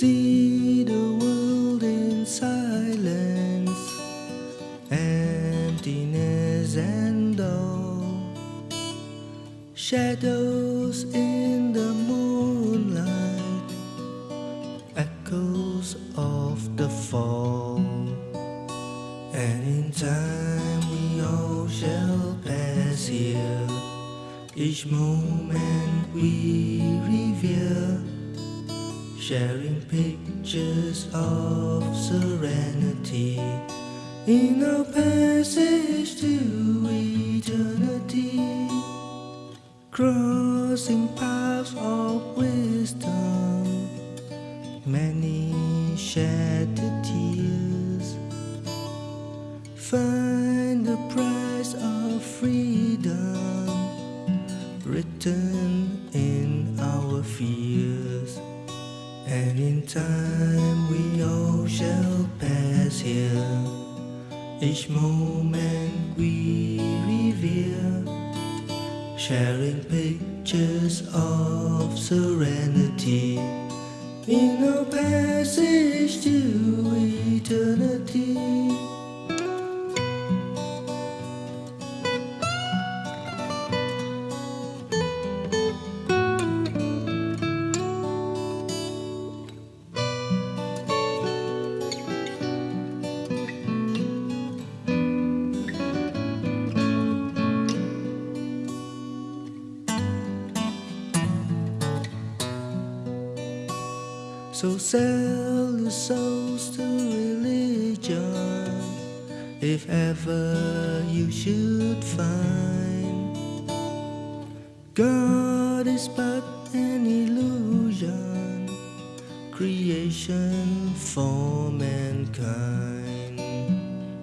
See the world in silence, emptiness and all, shadows in the moonlight, echoes of the fall, and in time we all shall pass here. Each moment we revere sharing pictures of serenity in our passage to eternity, crossing paths of wisdom, many shed tears, find the shall pass here. Each moment we revere, sharing pictures of serenity in our passage to So sell your souls to religion if ever you should find. God is but an illusion, creation for mankind.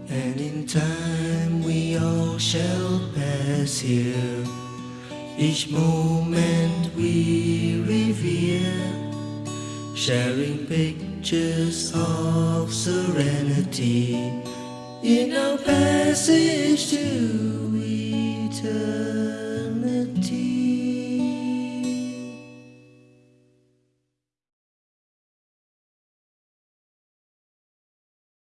And in time we all shall pass here, each moment we revere sharing pictures of serenity in our passage to eternity.